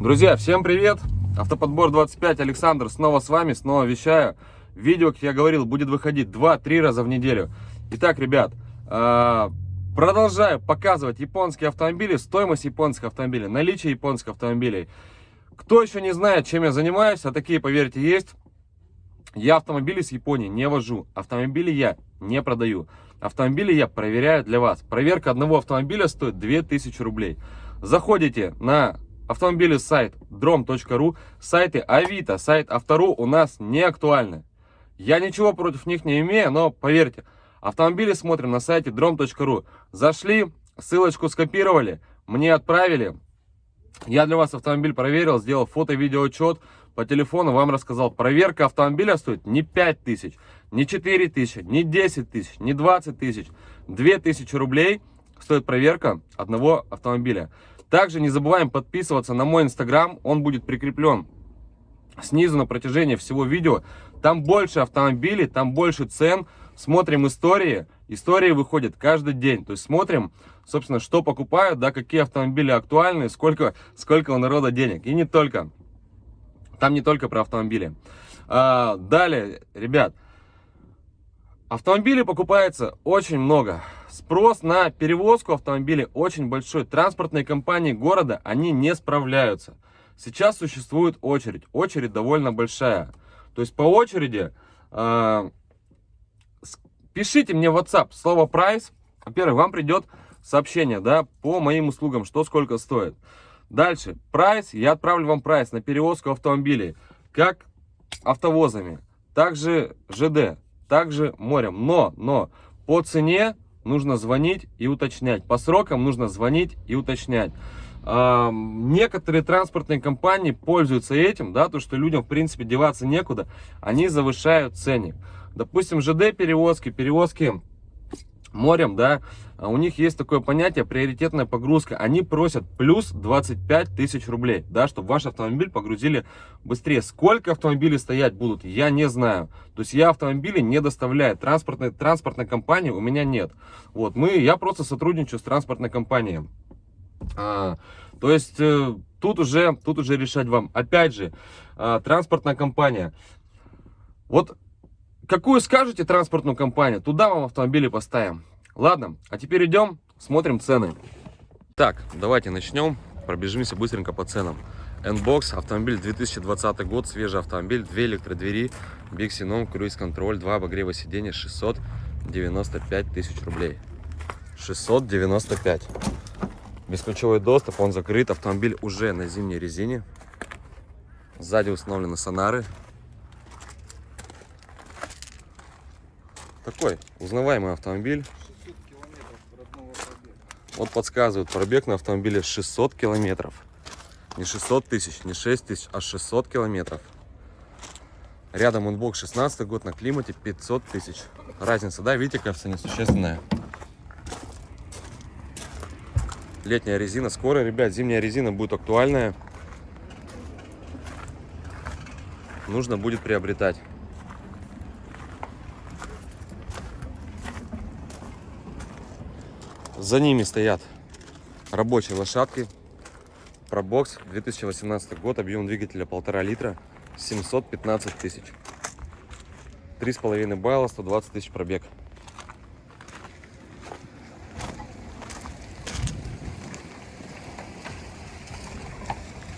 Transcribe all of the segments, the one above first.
Друзья, всем привет! Автоподбор 25, Александр снова с вами, снова вещаю. Видео, как я говорил, будет выходить 2-3 раза в неделю. Итак, ребят, а, продолжаю показывать японские автомобили, стоимость японских автомобилей, наличие японских автомобилей. Кто еще не знает, чем я занимаюсь, а такие, поверьте, есть. Я автомобили с Японии не вожу, автомобили я не продаю. Автомобили я проверяю для вас. Проверка одного автомобиля стоит 2000 рублей. Заходите на автомобили сайт drom.ru, сайты Авито, сайт Автору у нас не актуальны. Я ничего против них не имею, но поверьте, автомобили смотрим на сайте drom.ru. Зашли, ссылочку скопировали, мне отправили. Я для вас автомобиль проверил, сделал фото-видео отчет, по телефону вам рассказал. Проверка автомобиля стоит не 5 тысяч, не 4 тысячи, не 10 тысяч, не 20 тысяч. 2 тысячи рублей стоит проверка одного автомобиля. Также не забываем подписываться на мой инстаграм, он будет прикреплен снизу на протяжении всего видео. Там больше автомобилей, там больше цен, смотрим истории. Истории выходят каждый день, то есть смотрим, собственно, что покупают, да, какие автомобили актуальны, сколько, сколько у народа денег. И не только, там не только про автомобили. А, далее, ребят, Автомобилей покупается очень много. Спрос на перевозку автомобилей очень большой. Транспортные компании города, они не справляются. Сейчас существует очередь. Очередь довольно большая. То есть по очереди э, пишите мне в WhatsApp слово прайс. Во-первых, вам придет сообщение да, по моим услугам, что сколько стоит. Дальше, прайс, я отправлю вам прайс на перевозку автомобилей, как автовозами, также ЖД также морем. Но, но по цене нужно звонить и уточнять. По срокам нужно звонить и уточнять. А, некоторые транспортные компании пользуются этим, да, то что людям в принципе деваться некуда, они завышают ценник. Допустим, ЖД перевозки, перевозки морем, да, а у них есть такое понятие приоритетная погрузка. Они просят плюс 25 тысяч рублей, да, чтобы ваш автомобиль погрузили быстрее. Сколько автомобилей стоять будут, я не знаю. То есть я автомобили не доставляю, транспортной, транспортной компании у меня нет. Вот, мы, я просто сотрудничаю с транспортной компанией. А, то есть э, тут уже, тут уже решать вам. Опять же, а, транспортная компания. Вот Какую скажете транспортную компанию, туда вам автомобили поставим. Ладно, а теперь идем, смотрим цены. Так, давайте начнем, пробежимся быстренько по ценам. N-Box, автомобиль 2020 год, свежий автомобиль, 2 электродвери, Биксином, круиз-контроль, 2 обогрева сиденья, 695 тысяч рублей. 695. Бесключевой доступ, он закрыт, автомобиль уже на зимней резине. Сзади установлены сонары, Такой узнаваемый автомобиль. Вот подсказывают, пробег на автомобиле 600 километров. Не 600 тысяч, не 6 тысяч, а 600 километров. Рядом Unbox 16 год, на климате 500 тысяч. Разница, да, видите, кажется, несущественная. Летняя резина. Скоро, ребят, зимняя резина будет актуальная. Нужно будет приобретать. За ними стоят рабочие лошадки. Пробокс 2018 год, объем двигателя полтора литра, 715 тысяч. Три с половиной балла, 120 тысяч пробег.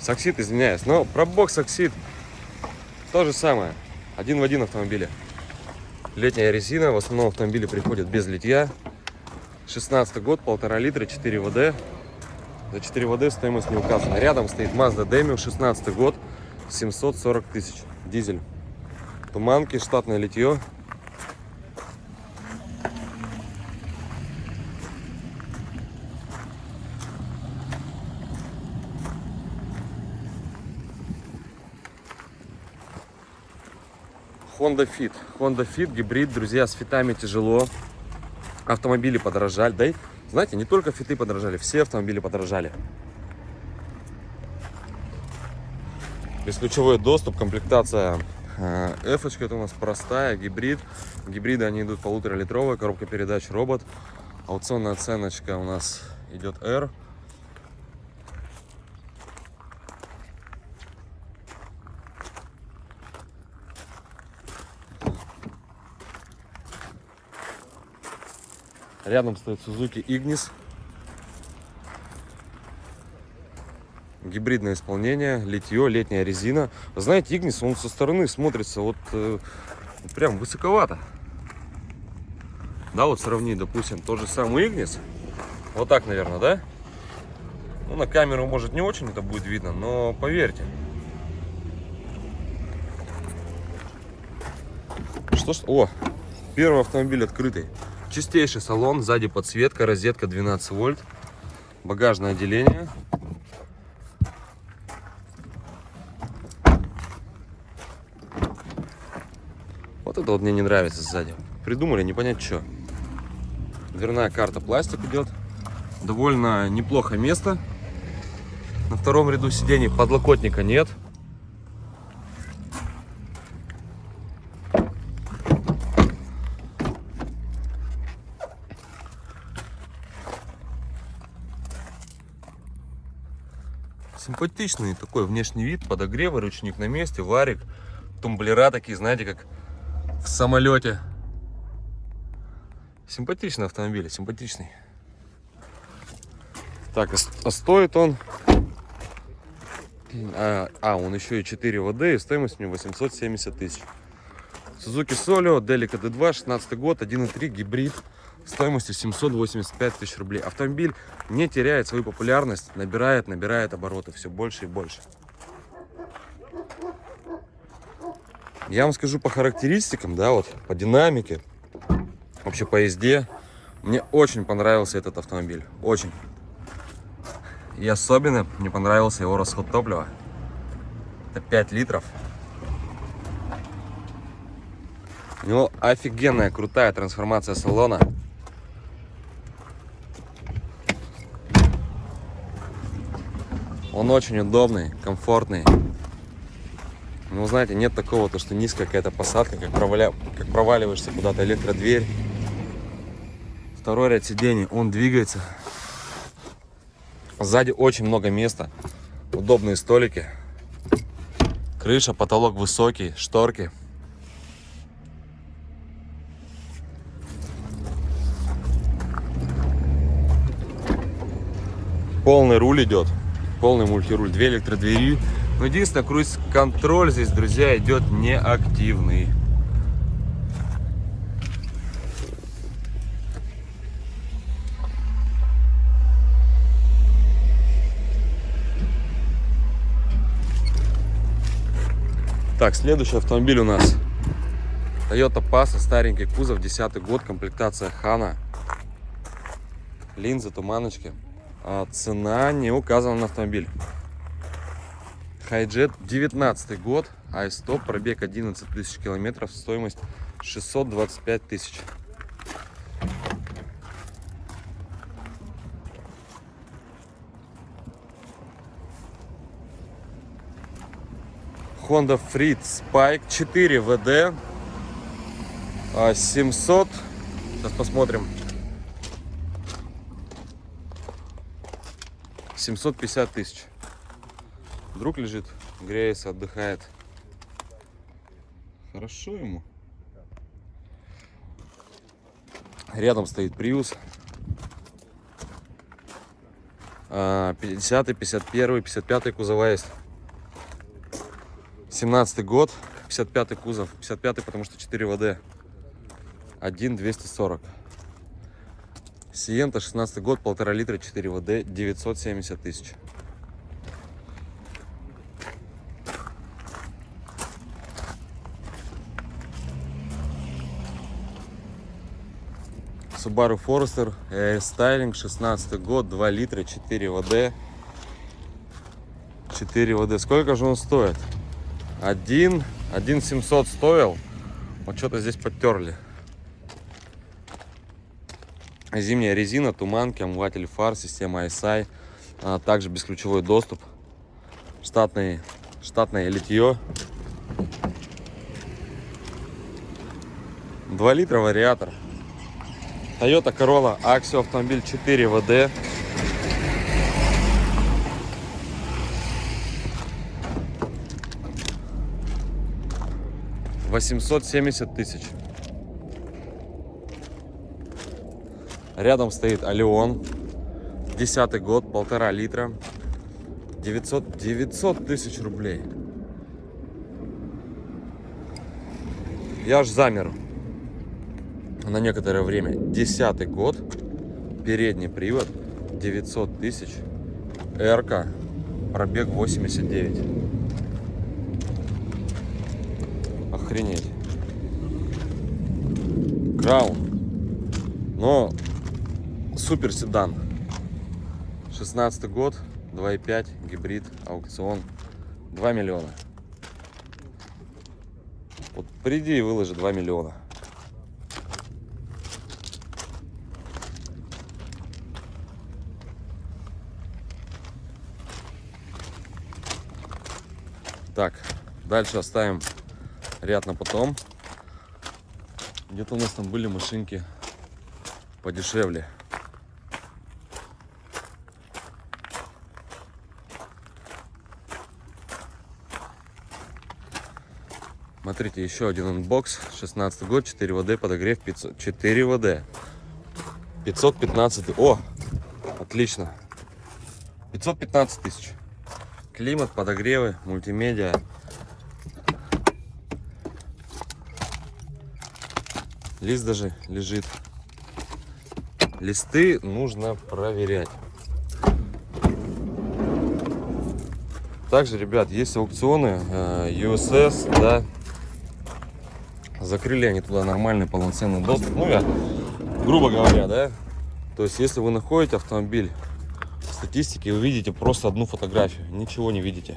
Соксид, извиняюсь, но пробокс соксид то же самое, один в один автомобиле. Летняя резина, в основном автомобили приходят без литья, 16 год, полтора литра, 4 ВД. За 4 ВД стоимость не указана. Рядом стоит Mazda Demio, 16 год, 740 тысяч. Дизель. Туманки, штатное литье. Honda Fit. Honda Fit, гибрид, друзья, с фитами тяжело автомобили подорожали. Да и, знаете, не только фиты подорожали, все автомобили подорожали. Бесключевой доступ, комплектация F, э, это у нас простая, гибрид. Гибриды, они идут полуторалитровая, коробка передач робот. Аукционная оценочка у нас идет R. Рядом стоит Suzuki Ignis. Гибридное исполнение, литье, летняя резина. знаете, Ignis, он со стороны смотрится вот э, прям высоковато. Да, вот сравни, допустим, тот же самый Ignis. Вот так, наверное, да? Ну, на камеру, может, не очень это будет видно, но поверьте. Что ж... О, первый автомобиль открытый. Чистейший салон, сзади подсветка, розетка 12 вольт, багажное отделение. Вот это вот мне не нравится сзади. Придумали, не понять что. Дверная карта пластик идет. Довольно неплохо место. На втором ряду сидений подлокотника нет. Симпатичный такой внешний вид, подогревы, ручник на месте, варик, тумблера такие, знаете, как в самолете. Симпатичный автомобиль, симпатичный. Так, а стоит он... А, а, он еще и 4 ВД, и стоимость у него 870 тысяч. Suzuki Solio, Delica D2, 16 год, 1.3, гибрид стоимостью 785 тысяч рублей. Автомобиль не теряет свою популярность, набирает, набирает обороты все больше и больше. Я вам скажу по характеристикам, да, вот по динамике, вообще по езде. Мне очень понравился этот автомобиль, очень. И особенно мне понравился его расход топлива. Это 5 литров. У него офигенная, крутая трансформация салона. Он очень удобный, комфортный. Ну, знаете, нет такого, то, что низкая какая-то посадка, как, проваля... как проваливаешься куда-то, электродверь. Второй ряд сидений, он двигается. Сзади очень много места, удобные столики. Крыша, потолок высокий, шторки. Полный руль идет полный мультируль, две электродвери. Но единственное, круиз-контроль здесь, друзья, идет неактивный. Так, следующий автомобиль у нас Toyota Passa, старенький кузов, 10 год, комплектация Хана. Линзы, туманочки. А цена не указана на автомобиль. Хайджет 19 год, айстоп, пробег 11 тысяч километров, стоимость 625 тысяч. Honda Freed Spike 4 VD 700 сейчас посмотрим 750 тысяч. Друг лежит, греется, отдыхает. Хорошо ему. Рядом стоит Prius. 50, 51, 55 кузова есть. 17 год, 55 кузов. 55 потому что 4 ВД. 1 240. Сиента, 16 год, полтора литра, 4 ВД, 970 тысяч. Subaru Forester Air 16 год, 2 литра, 4 ВД. 4 ВД. Сколько же он стоит? 1, 1 700 стоил. Вот что-то здесь подтерли. Зимняя резина, туманки, омыватель фар, система ISI, а также бесключевой доступ, штатный, штатное литье. 2 литра вариатор. Toyota Corolla Axio автомобиль 4 VD. Восемьсот семьдесят тысяч. Рядом стоит Алион. Десятый год, полтора литра. 900, 900 тысяч рублей. Я аж замер на некоторое время. Десятый год, передний привод, 900 тысяч, РК, пробег 89. Охренеть. Краун. Но супер седан. 16 год, 2.5, гибрид, аукцион, 2 миллиона. Вот приди и выложи 2 миллиона. Так, дальше оставим ряд на потом. Где-то у нас там были машинки подешевле. Смотрите, еще один Unbox. 16 год, 4WD, подогрев 500. 4WD. 515. О, отлично. 515 тысяч. Климат, подогревы, мультимедиа. Лист даже лежит. Листы нужно проверять. Также, ребят, есть аукционы э, USS, да. Закрыли они туда нормальный полноценный доступ. Ну, я, грубо говоря, да. То есть, если вы находите автомобиль в статистике, вы видите просто одну фотографию, ничего не видите.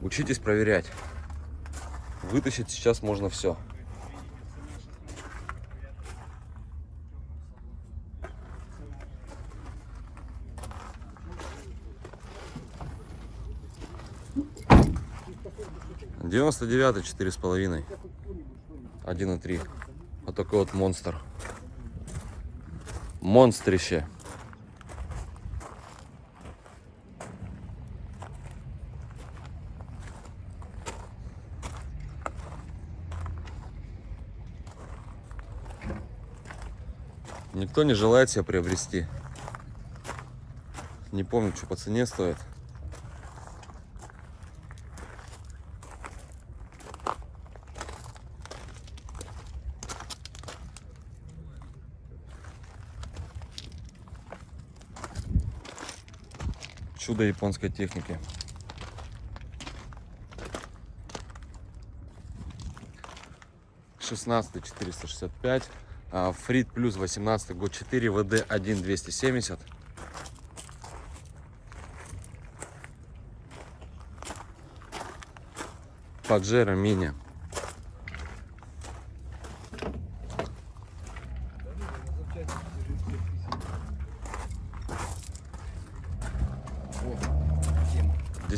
Учитесь проверять. Вытащить сейчас можно все. Девяносто девятый, четыре с половиной. Один и три. Вот такой вот монстр. Монстрище. Никто не желает себя приобрести. Не помню, что по цене стоит. Чудо японской техники. Шестнадцатый четыреста шестьдесят пять. Фрид плюс 18 год 4 ВД 1 270. Паджеро мини.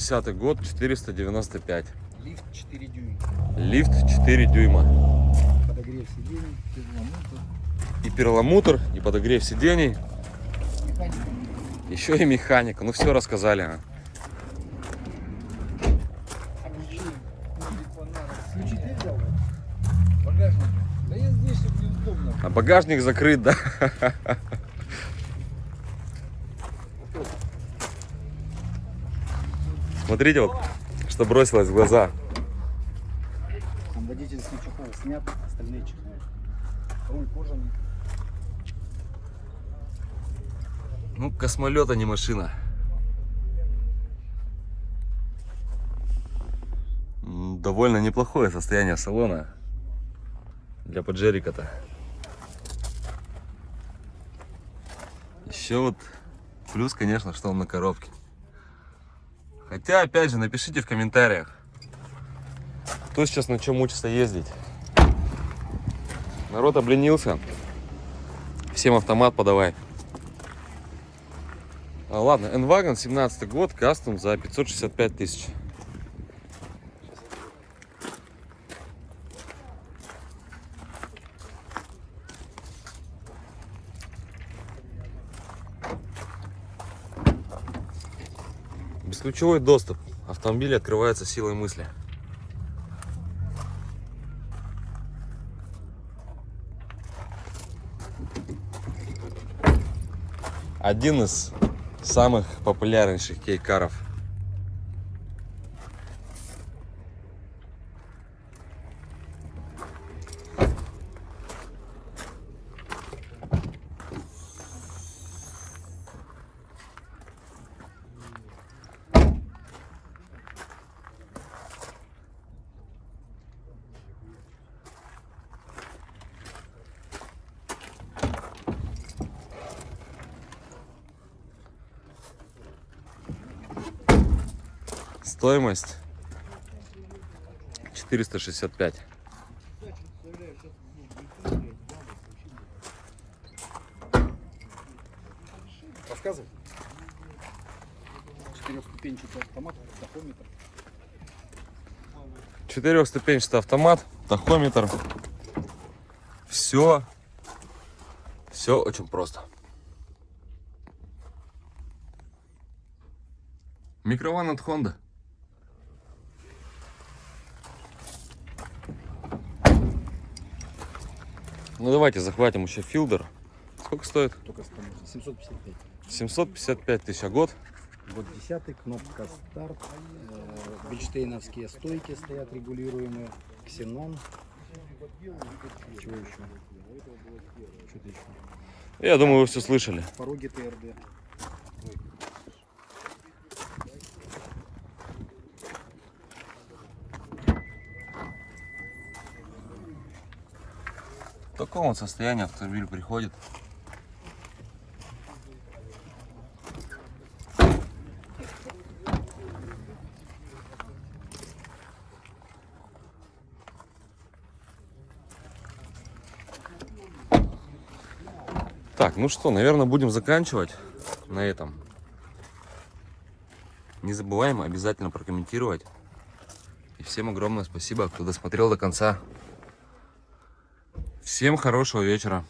Десятый год, 495. Лифт 4 дюйма. Лифт 4 дюйма. Подогрев сидений, перламутр, И перламутр, и подогрев сидений, механика. еще и механика. Ну все рассказали. а. А багажник закрыт, да? Смотрите, вот, что бросилось в глаза. Там водительский чехол снят, остальные чехлы. Руль кожаный. Ну, космолет, а не машина. Довольно неплохое состояние салона для поджерика-то. Еще вот плюс, конечно, что он на коробке. Хотя, опять же, напишите в комментариях, кто сейчас на чем учится ездить. Народ обленился. Всем автомат подавай. А, ладно, N-Wagon, 17 год, кастом за 565 тысяч. Бесключевой доступ. Автомобиль открывается силой мысли. Один из самых популярнейших кейкаров Стоимость 465. Рассказывай. Четырехступенчатый автомат, тахометр. Четырехступенчатый автомат, тахометр. Все, все очень просто. Микрован от Honda. Ну давайте захватим еще филдер. Сколько стоит? Только с тормозом. 755. 755 тысяч а год. Вот десятый, кнопка старт. Э, Бельштейновские стойки стоят регулируемые. Ксенон. Чего еще? Что-то еще. Я думаю, вы все слышали. Пороги ТРД. В таком вот состоянии автомобиль приходит. Так, ну что, наверное, будем заканчивать на этом. Не забываем обязательно прокомментировать. И всем огромное спасибо, кто досмотрел до конца. Всем хорошего вечера.